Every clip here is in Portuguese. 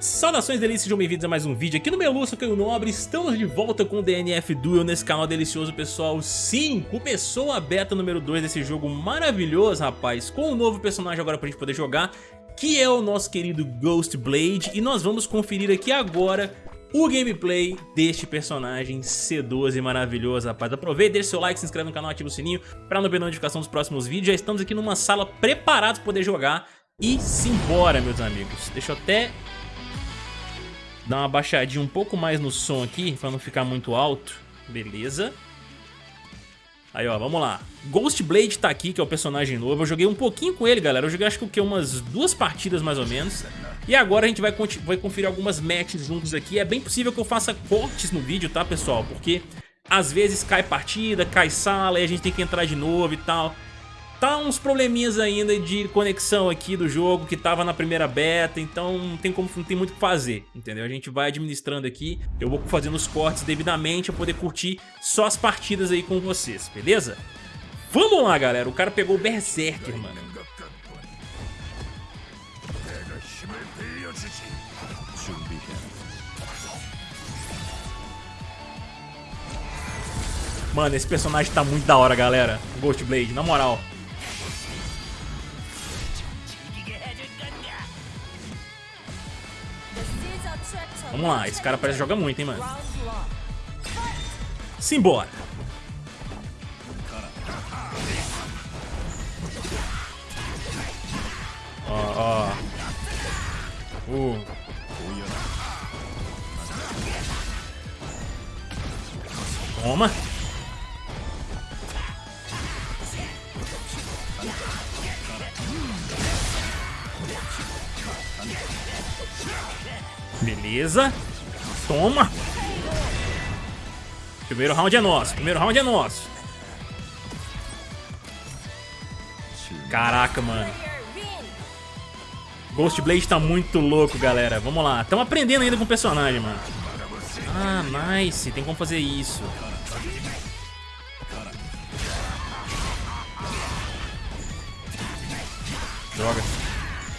Saudações delícias, sejam bem-vindos a mais um vídeo aqui no Meluço, Caio Nobre Estamos de volta com o DNF Duel nesse canal delicioso, pessoal Sim, começou a beta número 2 desse jogo maravilhoso, rapaz Com um novo personagem agora pra gente poder jogar Que é o nosso querido Ghost Blade E nós vamos conferir aqui agora o gameplay deste personagem C12 maravilhoso, rapaz. Aproveita, deixa seu like, se inscreve no canal, ativa o sininho para não perder notificação dos próximos vídeos. Já estamos aqui numa sala preparados para poder jogar e simbora, meus amigos. Deixa eu até dar uma baixadinha um pouco mais no som aqui, pra não ficar muito alto. Beleza. Aí, ó, vamos lá. Ghost Blade tá aqui, que é o personagem novo. Eu joguei um pouquinho com ele, galera. Eu joguei acho que umas duas partidas mais ou menos. E agora a gente vai, vai conferir algumas matches juntos aqui. É bem possível que eu faça cortes no vídeo, tá, pessoal? Porque às vezes cai partida, cai sala e a gente tem que entrar de novo e tal. Tá uns probleminhas ainda de conexão aqui do jogo que tava na primeira beta, então não tem, como, não tem muito o que fazer, entendeu? A gente vai administrando aqui, eu vou fazendo os cortes devidamente pra poder curtir só as partidas aí com vocês, beleza? Vamos lá, galera, o cara pegou o Berserker, mano. Mano, esse personagem tá muito da hora, galera. Ghost Blade, na moral. Vamos lá, esse cara parece que joga muito, hein, mano. Simbora. Ó, ó. Uh. Toma. Beleza. Toma. Primeiro round é nosso. Primeiro round é nosso. Caraca, mano. Ghost Blade tá muito louco, galera. Vamos lá. Estamos aprendendo ainda com o personagem, mano. Ah, nice. Tem como fazer isso. Droga.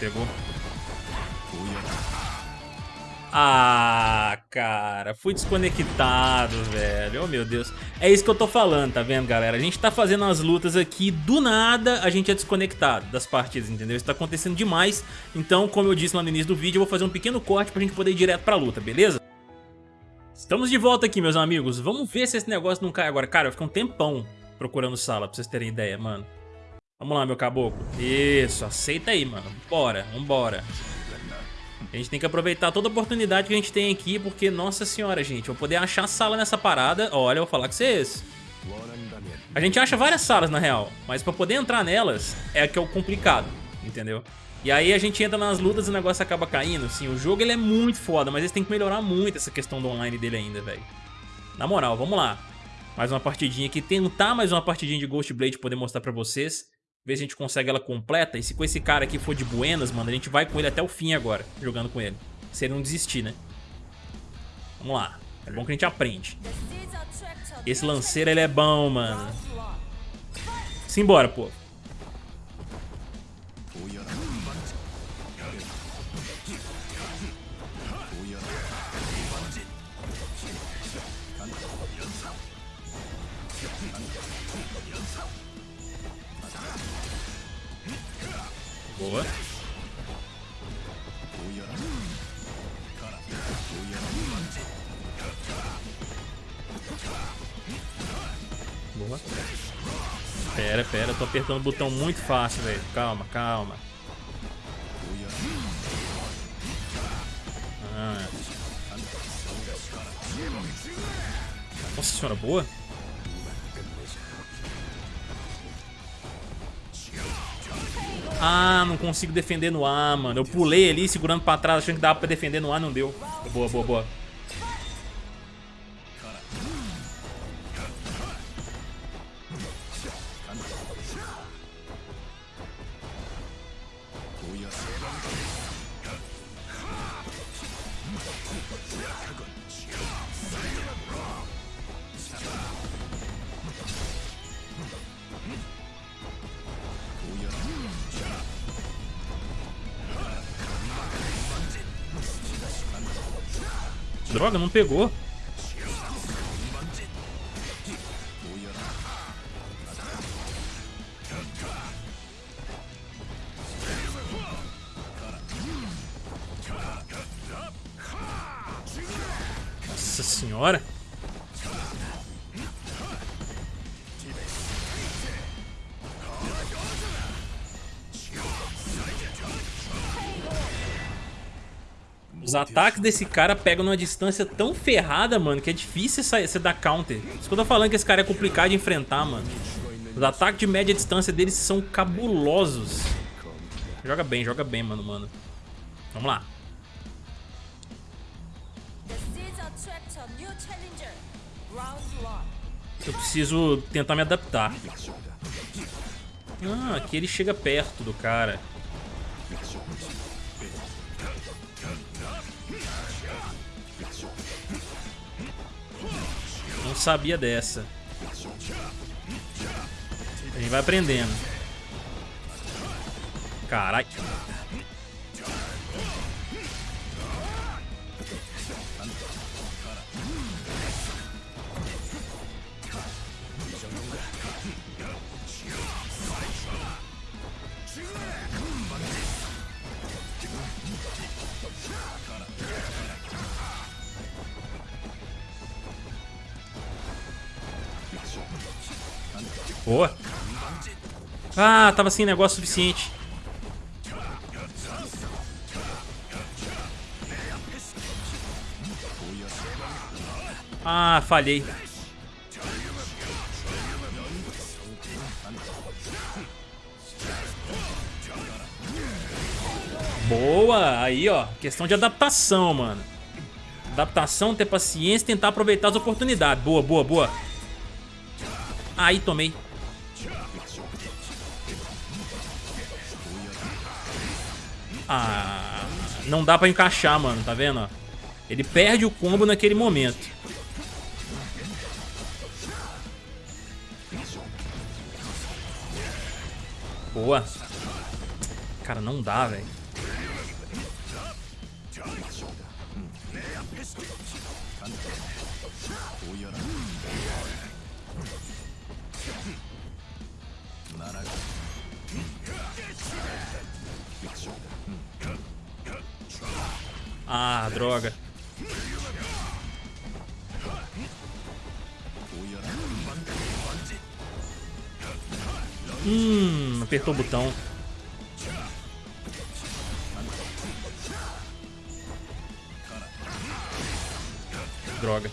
Pegou. Ah, cara, fui desconectado, velho. Oh, meu Deus. É isso que eu tô falando, tá vendo, galera? A gente tá fazendo as lutas aqui, do nada a gente é desconectado das partidas, entendeu? Isso tá acontecendo demais. Então, como eu disse lá no início do vídeo, eu vou fazer um pequeno corte pra gente poder ir direto pra luta, beleza? Estamos de volta aqui, meus amigos. Vamos ver se esse negócio não cai agora. Cara, eu fiquei um tempão procurando sala, pra vocês terem ideia, mano. Vamos lá, meu caboclo. Isso, aceita aí, mano. Bora, vambora. A gente tem que aproveitar toda oportunidade que a gente tem aqui, porque, nossa senhora, gente, eu poder achar sala nessa parada, olha, eu vou falar com vocês. A gente acha várias salas, na real, mas pra poder entrar nelas é que é o complicado, entendeu? E aí a gente entra nas lutas e o negócio acaba caindo, assim, o jogo ele é muito foda, mas eles têm que melhorar muito essa questão do online dele ainda, velho. Na moral, vamos lá. Mais uma partidinha aqui, tentar mais uma partidinha de Ghost Blade poder mostrar pra vocês. Ver se a gente consegue ela completa. E se com esse cara aqui for de buenas, mano, a gente vai com ele até o fim agora, jogando com ele. Se ele não desistir, né? Vamos lá. É bom que a gente aprende. Esse lanceiro, ele é bom, mano. Simbora, pô. Boa. Boa. Pera, pera, tô apertando o botão muito fácil, velho. Calma, calma. Ah. Nossa senhora, boa. Ah, não consigo defender no ar, mano. Eu pulei ali, segurando pra trás, achando que dava pra defender no ar, não deu. Boa, boa, boa. Droga, não pegou. Os ataques desse cara pegam numa distância tão ferrada, mano, que é difícil você dar counter. Isso que eu tô falando que esse cara é complicado de enfrentar, mano. Os ataques de média distância deles são cabulosos. Joga bem, joga bem, mano, mano. Vamos lá. Eu preciso tentar me adaptar. Ah, aqui ele chega perto do cara. Não sabia dessa. A gente vai aprendendo. Caralho. Boa. Ah, tava sem negócio suficiente. Ah, falhei. Boa! Aí, ó. Questão de adaptação, mano. Adaptação, ter paciência tentar aproveitar as oportunidades. Boa, boa, boa. Aí, tomei. Ah, não dá pra encaixar, mano, tá vendo? Ele perde o combo naquele momento. Boa. Cara, não dá, velho. Ah, droga. Hum, apertou o botão. Droga.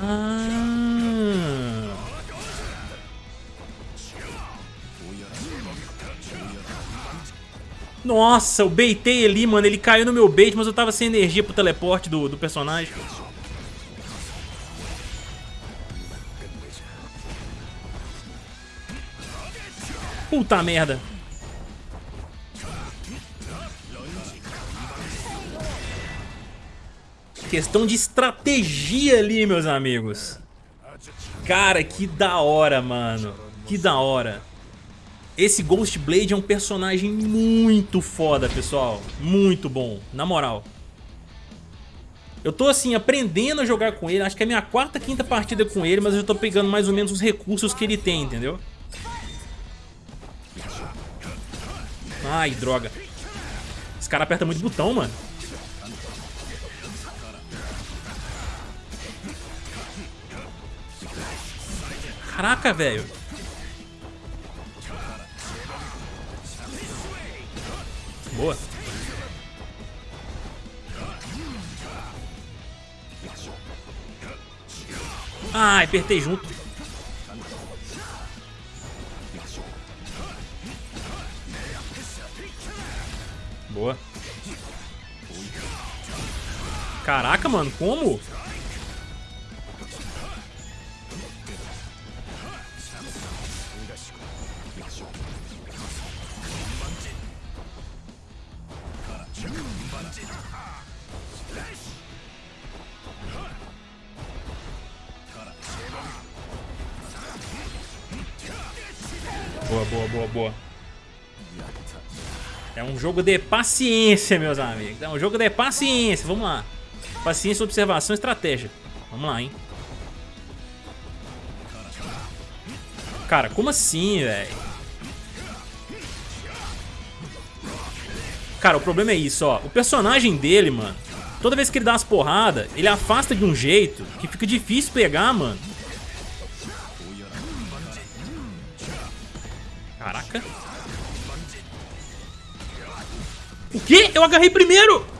Ah. Nossa, eu beitei ali, mano. Ele caiu no meu bait, mas eu tava sem energia pro teleporte do, do personagem. Puta merda. Questão de estratégia ali, meus amigos. Cara, que da hora, mano. Que da hora. Esse Ghost Blade é um personagem muito foda, pessoal. Muito bom, na moral. Eu tô assim, aprendendo a jogar com ele. Acho que é a minha quarta, quinta partida com ele, mas eu tô pegando mais ou menos os recursos que ele tem, entendeu? Ai, droga. Esse cara aperta muito botão, mano. Caraca, velho. Boa. Ai, apertei junto. Boa. Caraca, mano, como? Boa, boa, boa, boa. É um jogo de paciência, meus amigos. É um jogo de paciência. Vamos lá. Paciência, observação, estratégia. Vamos lá, hein. Cara, como assim, velho? Cara, o problema é isso, ó. O personagem dele, mano, toda vez que ele dá umas porradas, ele afasta de um jeito que fica difícil pegar, mano. Caraca. O quê? Eu agarrei primeiro!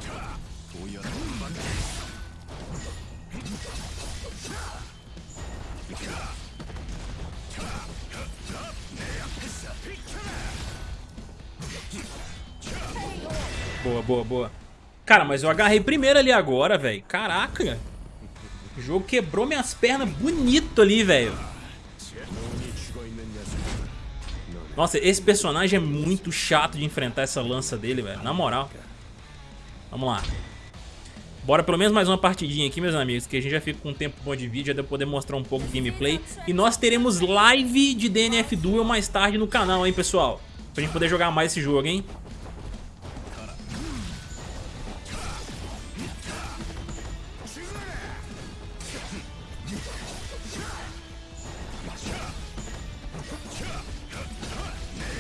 Boa, boa, boa. Cara, mas eu agarrei primeiro ali agora, velho. Caraca. O jogo quebrou minhas pernas bonito ali, velho. Nossa, esse personagem é muito chato de enfrentar essa lança dele, velho. Na moral. Vamos lá. Bora pelo menos mais uma partidinha aqui, meus amigos, que a gente já fica com um tempo bom de vídeo, já poder mostrar um pouco de gameplay. E nós teremos live de DNF Duel mais tarde no canal, hein, pessoal? Pra gente poder jogar mais esse jogo, hein?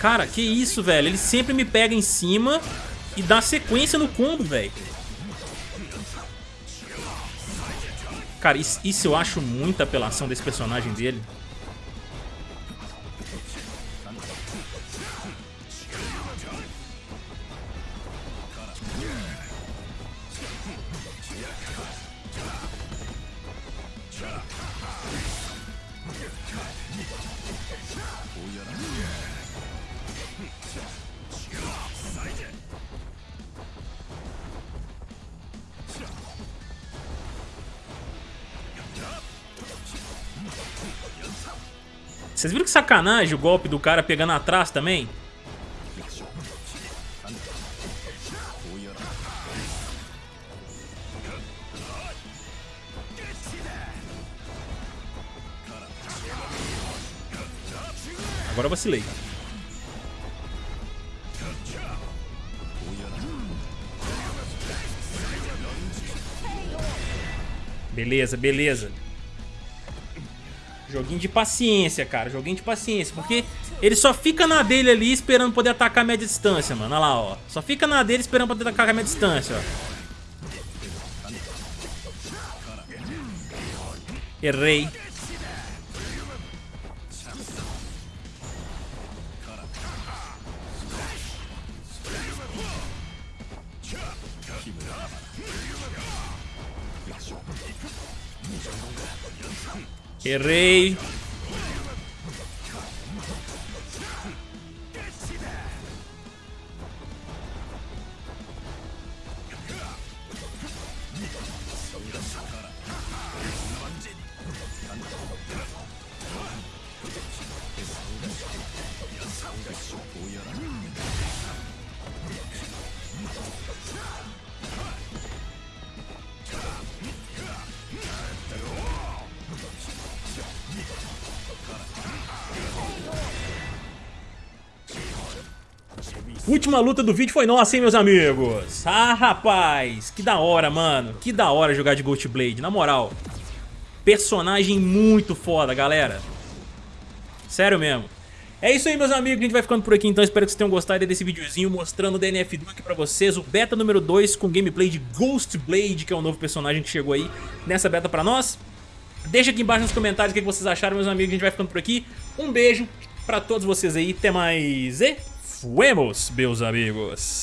Cara, que isso, velho? Ele sempre me pega em cima e dá sequência no combo, velho. Cara, isso, isso eu acho muita apelação desse personagem dele. Vocês viram que sacanagem o golpe do cara pegando atrás também? Agora eu vacilei. Beleza, beleza. Joguinho de paciência, cara. Joguinho de paciência. Porque ele só fica na dele ali esperando poder atacar a média distância, mano. Olha lá, ó. Só fica na dele esperando poder atacar a média distância, ó. Errei. Errei. Última luta do vídeo foi nossa, hein, meus amigos? Ah, rapaz, que da hora, mano. Que da hora jogar de Ghost Blade, na moral. Personagem muito foda, galera. Sério mesmo. É isso aí, meus amigos, a gente vai ficando por aqui, então espero que vocês tenham gostado desse videozinho mostrando o DNF Duel aqui pra vocês, o beta número 2 com gameplay de Ghost Blade, que é o novo personagem que chegou aí nessa beta pra nós. Deixa aqui embaixo nos comentários o que vocês acharam, meus amigos, a gente vai ficando por aqui. Um beijo pra todos vocês aí, até mais e... Fuemos, meus amigos.